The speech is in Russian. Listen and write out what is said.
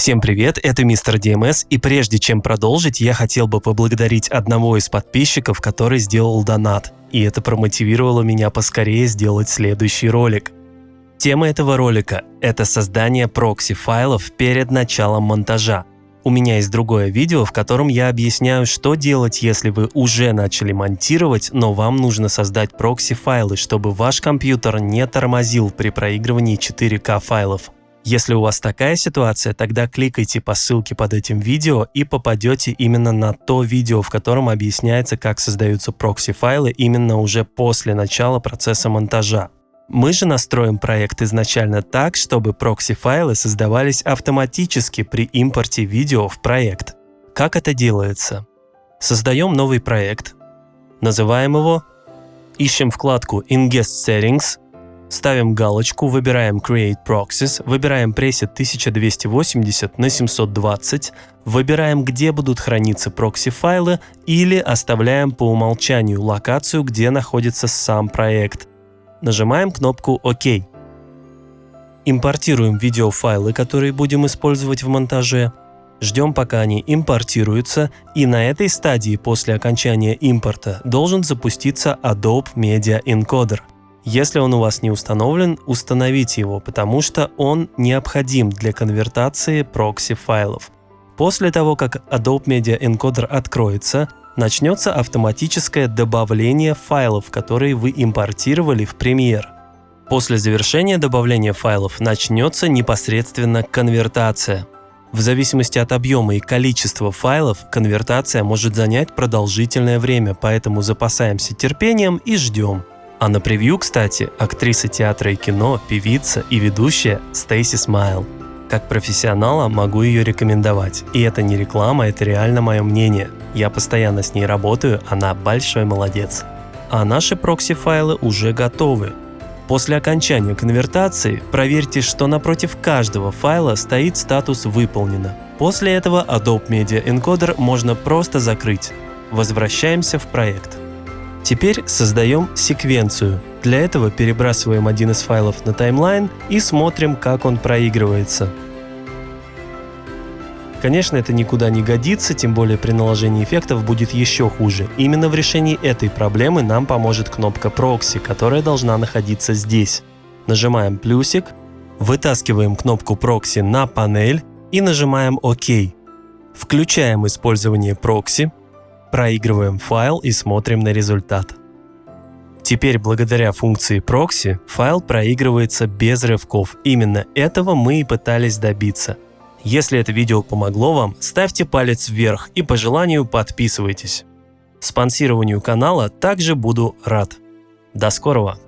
Всем привет, это мистер DMS, и прежде чем продолжить, я хотел бы поблагодарить одного из подписчиков, который сделал донат, и это промотивировало меня поскорее сделать следующий ролик. Тема этого ролика – это создание прокси-файлов перед началом монтажа. У меня есть другое видео, в котором я объясняю, что делать, если вы уже начали монтировать, но вам нужно создать прокси-файлы, чтобы ваш компьютер не тормозил при проигрывании 4К файлов. Если у вас такая ситуация, тогда кликайте по ссылке под этим видео и попадете именно на то видео, в котором объясняется, как создаются прокси-файлы именно уже после начала процесса монтажа. Мы же настроим проект изначально так, чтобы прокси-файлы создавались автоматически при импорте видео в проект. Как это делается? Создаем новый проект, называем его, ищем вкладку Ingest Settings, Ставим галочку, выбираем Create Proxies, выбираем пресет 1280 на 720, выбираем, где будут храниться прокси-файлы или оставляем по умолчанию локацию, где находится сам проект. Нажимаем кнопку ОК. Импортируем видеофайлы, которые будем использовать в монтаже. Ждем, пока они импортируются, и на этой стадии после окончания импорта должен запуститься Adobe Media Encoder – если он у вас не установлен, установите его, потому что он необходим для конвертации прокси-файлов. После того, как Adobe Media Encoder откроется, начнется автоматическое добавление файлов, которые вы импортировали в Premiere. После завершения добавления файлов начнется непосредственно конвертация. В зависимости от объема и количества файлов, конвертация может занять продолжительное время, поэтому запасаемся терпением и ждем. А на превью, кстати, актриса театра и кино, певица и ведущая Стейси Смайл. Как профессионала могу ее рекомендовать. И это не реклама, это реально мое мнение. Я постоянно с ней работаю, она большой молодец. А наши прокси-файлы уже готовы. После окончания конвертации проверьте, что напротив каждого файла стоит статус «Выполнено». После этого Adobe Media Encoder можно просто закрыть. Возвращаемся в проект. Теперь создаем секвенцию. Для этого перебрасываем один из файлов на таймлайн и смотрим, как он проигрывается. Конечно, это никуда не годится, тем более при наложении эффектов будет еще хуже. Именно в решении этой проблемы нам поможет кнопка Proxy, которая должна находиться здесь. Нажимаем плюсик, вытаскиваем кнопку Proxy на панель и нажимаем ОК. Включаем использование Proxy, проигрываем файл и смотрим на результат. Теперь благодаря функции proxy файл проигрывается без рывков. Именно этого мы и пытались добиться. Если это видео помогло вам, ставьте палец вверх и по желанию подписывайтесь. Спонсированию канала также буду рад. До скорого!